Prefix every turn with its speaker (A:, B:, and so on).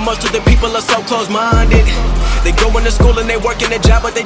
A: but most of the people are so close-minded. They go to school and they work in a job, but they